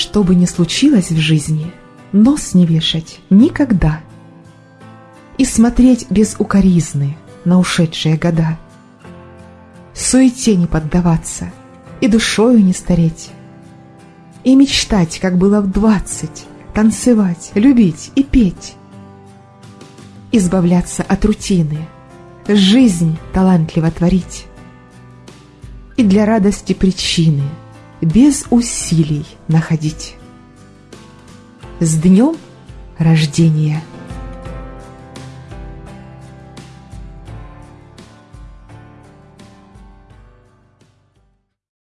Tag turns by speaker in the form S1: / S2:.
S1: Что бы ни случилось в жизни, нос не вешать никогда. И смотреть без укоризны на ушедшие года. Суете не поддаваться и душою не стареть. И мечтать, как было в двадцать, танцевать, любить и петь. Избавляться от рутины, жизнь талантливо творить. И для радости причины без усилий находить. С днем рождения!